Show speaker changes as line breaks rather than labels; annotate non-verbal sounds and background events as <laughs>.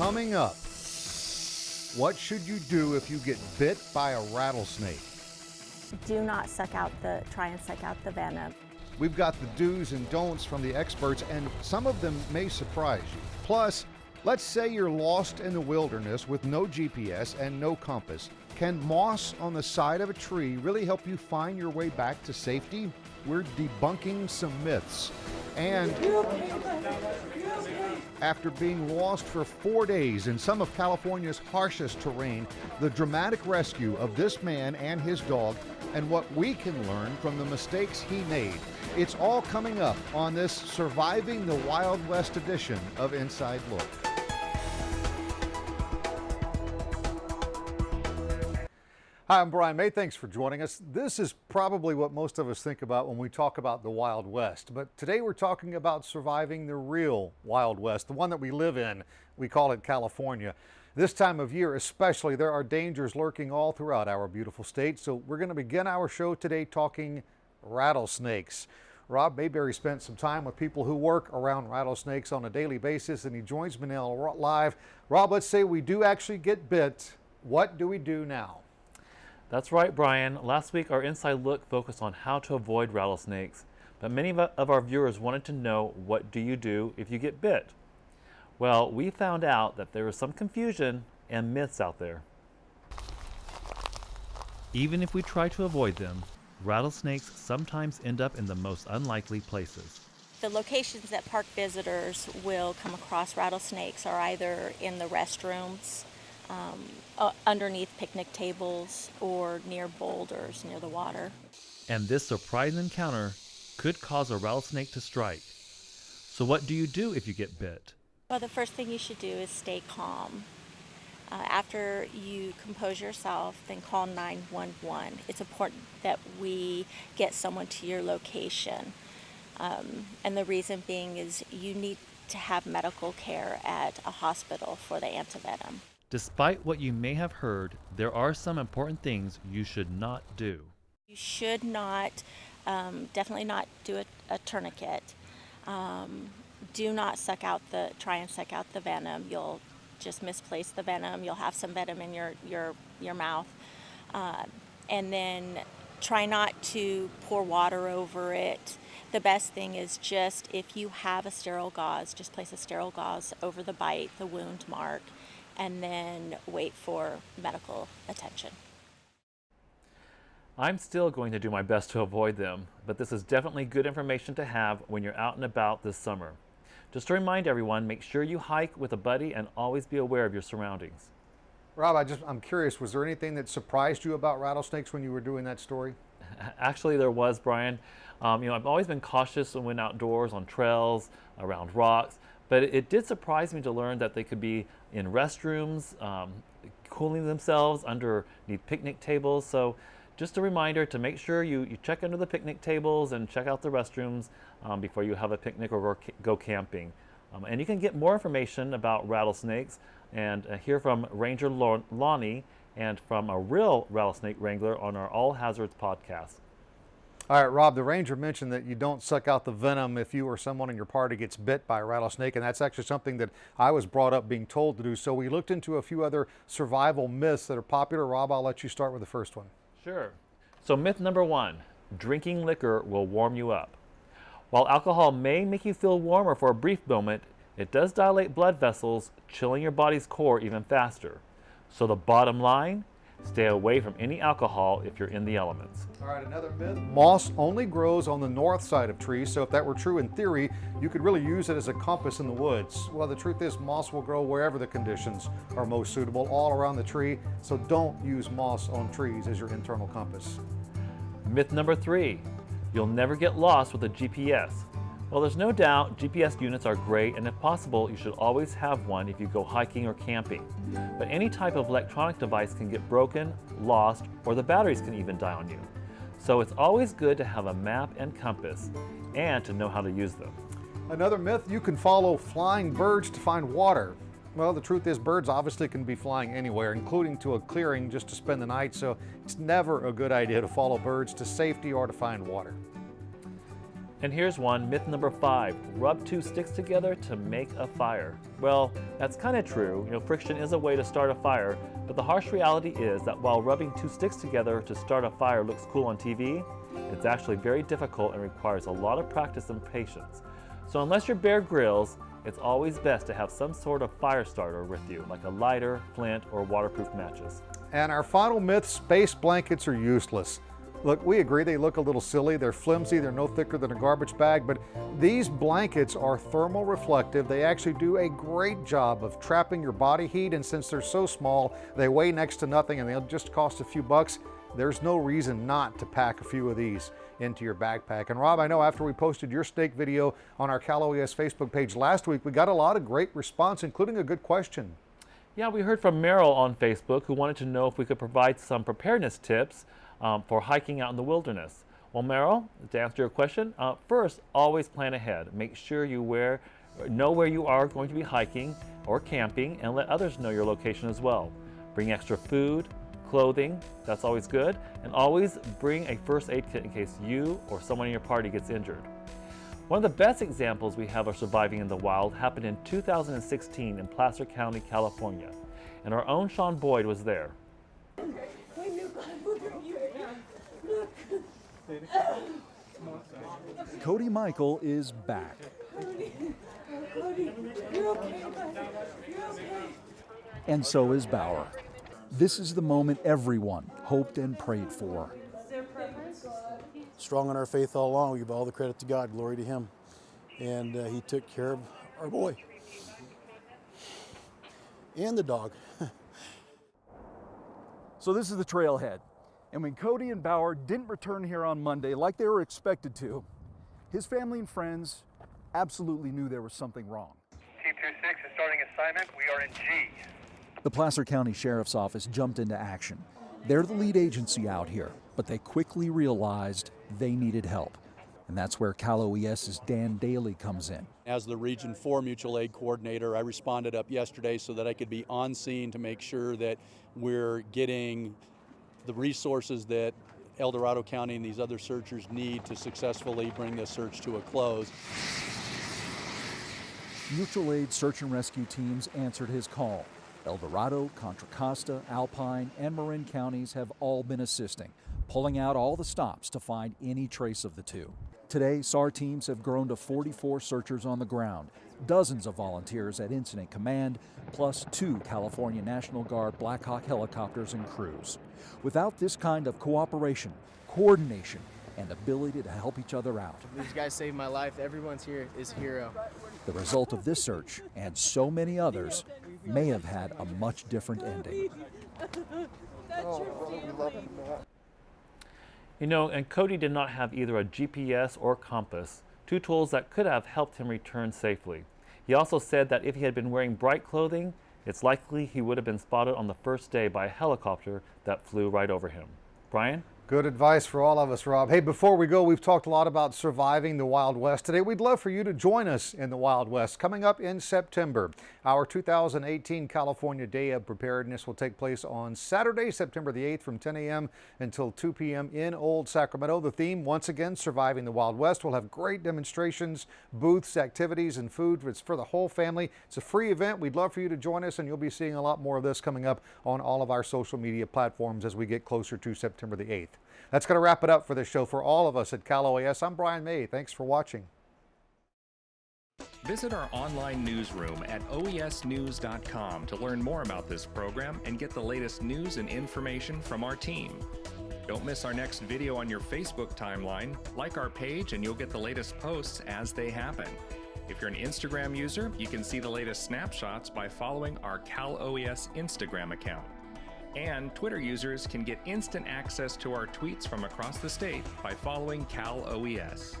Coming up, what should you do if you get bit by a rattlesnake?
Do not suck out the, try and suck out the venom.
We've got the do's and don'ts from the experts, and some of them may surprise you. Plus, let's say you're lost in the wilderness with no GPS and no compass. Can moss on the side of a tree really help you find your way back to safety? We're debunking some myths. And after being lost for four days in some of California's harshest terrain, the dramatic rescue of this man and his dog, and what we can learn from the mistakes he made. It's all coming up on this Surviving the Wild West edition of Inside Look. Hi, I'm Brian May. Thanks for joining us. This is probably what most of us think about when we talk about the Wild West. But today we're talking about surviving the real Wild West, the one that we live in. We call it California. This time of year especially, there are dangers lurking all throughout our beautiful state. So we're going to begin our show today talking rattlesnakes. Rob Mayberry spent some time with people who work around rattlesnakes on a daily basis, and he joins me now live. Rob, let's say we do actually get bit. What do we do now?
That's right, Brian. Last week, our Inside Look focused on how to avoid rattlesnakes, but many of our viewers wanted to know what do you do if you get bit? Well, we found out that there is some confusion and myths out there. Even if we try to avoid them, rattlesnakes sometimes end up in the most unlikely places.
The locations that park visitors will come across rattlesnakes are either in the restrooms, um, uh, underneath picnic tables or near boulders near the water.
And this surprise encounter could cause a rattlesnake to strike. So what do you do if you get bit?
Well, the first thing you should do is stay calm. Uh, after you compose yourself, then call 911. It's important that we get someone to your location. Um, and the reason being is you need to have medical care at a hospital for the antivenom.
Despite what you may have heard, there are some important things you should not do.
You should not, um, definitely not do a, a tourniquet. Um, do not suck out the, try and suck out the venom. You'll just misplace the venom. You'll have some venom in your, your, your mouth. Uh, and then try not to pour water over it. The best thing is just if you have a sterile gauze, just place a sterile gauze over the bite, the wound mark, and then wait for medical attention.
I'm still going to do my best to avoid them, but this is definitely good information to have when you're out and about this summer. Just to remind everyone, make sure you hike with a buddy and always be aware of your surroundings.
Rob, I just, I'm curious, was there anything that surprised you about rattlesnakes when you were doing that story? <laughs>
Actually, there was, Brian. Um, you know, I've always been cautious when outdoors on trails, around rocks, but it, it did surprise me to learn that they could be in restrooms, um, cooling themselves underneath picnic tables. So just a reminder to make sure you, you check under the picnic tables and check out the restrooms um, before you have a picnic or go camping. Um, and you can get more information about rattlesnakes and uh, hear from Ranger Lonnie and from a real rattlesnake wrangler on our All Hazards podcast.
All right, Rob, the ranger mentioned that you don't suck out the venom if you or someone in your party gets bit by a rattlesnake, and that's actually something that I was brought up being told to do. So we looked into a few other survival myths that are popular. Rob, I'll let you start with the first one.
Sure. So myth number one, drinking liquor will warm you up. While alcohol may make you feel warmer for a brief moment, it does dilate blood vessels, chilling your body's core even faster. So the bottom line, Stay away from any alcohol if you're in the elements.
All right, another myth. Moss only grows on the north side of trees, so if that were true in theory, you could really use it as a compass in the woods. Well, the truth is moss will grow wherever the conditions are most suitable, all around the tree, so don't use moss on trees as your internal compass.
Myth number three, you'll never get lost with a GPS. Well, there's no doubt GPS units are great and if possible, you should always have one if you go hiking or camping. But any type of electronic device can get broken, lost, or the batteries can even die on you. So it's always good to have a map and compass and to know how to use them.
Another myth, you can follow flying birds to find water. Well, the truth is birds obviously can be flying anywhere, including to a clearing just to spend the night, so it's never a good idea to follow birds to safety or to find water.
And here's one, myth number five, rub two sticks together to make a fire. Well, that's kind of true. You know, friction is a way to start a fire, but the harsh reality is that while rubbing two sticks together to start a fire looks cool on TV, it's actually very difficult and requires a lot of practice and patience. So unless you're Bear Grylls, it's always best to have some sort of fire starter with you, like a lighter, flint, or waterproof matches.
And our final myth, space blankets are useless. Look, we agree they look a little silly. They're flimsy, they're no thicker than a garbage bag, but these blankets are thermal reflective. They actually do a great job of trapping your body heat, and since they're so small, they weigh next to nothing and they'll just cost a few bucks. There's no reason not to pack a few of these into your backpack. And Rob, I know after we posted your steak video on our Cal OES Facebook page last week, we got a lot of great response, including a good question.
Yeah, we heard from Merrill on Facebook who wanted to know if we could provide some preparedness tips um, for hiking out in the wilderness. Well, Meryl, to answer your question, uh, first, always plan ahead. Make sure you wear, know where you are going to be hiking or camping and let others know your location as well. Bring extra food, clothing, that's always good, and always bring a first aid kit in case you or someone in your party gets injured. One of the best examples we have of surviving in the wild happened in 2016 in Placer County, California, and our own Sean Boyd was there. <laughs>
Cody Michael is back. cody And so is Bauer. This is the moment everyone hoped and prayed for.
Strong in our faith all along. We give all the credit to God. Glory to Him. And uh, He took care of our boy and the dog. <laughs>
So this is the trailhead. And when Cody and Bauer didn't return here on Monday like they were expected to, his family and friends absolutely knew there was something wrong.
Team 26 is starting assignment. We are in G.
The Placer County Sheriff's Office jumped into action. They're the lead agency out here, but they quickly realized they needed help. And that's where Cal OES's Dan Daly comes in.
As the Region 4 Mutual Aid Coordinator, I responded up yesterday so that I could be on scene to make sure that we're getting the resources that El Dorado County and these other searchers need to successfully bring this search to a close.
Mutual aid search and rescue teams answered his call. El Dorado, Contra Costa, Alpine, and Marin counties have all been assisting, pulling out all the stops to find any trace of the two. Today, SAR teams have grown to 44 searchers on the ground, dozens of volunteers at Incident Command, plus two California National Guard Black Hawk helicopters and crews. Without this kind of cooperation, coordination, and ability to help each other out,
These guys saved my life. Everyone's here is a hero.
the result of this search, and so many others, may have had a much different ending. <laughs>
You know, and Cody did not have either a GPS or compass, two tools that could have helped him return safely. He also said that if he had been wearing bright clothing, it's likely he would have been spotted on the first day by a helicopter that flew right over him. Brian?
Good advice for all of us, Rob. Hey, before we go, we've talked a lot about surviving the Wild West. Today, we'd love for you to join us in the Wild West coming up in September. Our 2018 California Day of Preparedness will take place on Saturday, September the 8th from 10 a.m. until 2 p.m. in Old Sacramento. The theme, once again, surviving the Wild West. We'll have great demonstrations, booths, activities, and food. It's for the whole family. It's a free event. We'd love for you to join us, and you'll be seeing a lot more of this coming up on all of our social media platforms as we get closer to September the 8th. That's going to wrap it up for this show. For all of us at Cal OES, I'm Brian May. Thanks for watching.
Visit our online newsroom at oesnews.com to learn more about this program and get the latest news and information from our team. Don't miss our next video on your Facebook timeline. Like our page and you'll get the latest posts as they happen. If you're an Instagram user, you can see the latest snapshots by following our Cal OES Instagram account. And Twitter users can get instant access to our tweets from across the state by following Cal OES.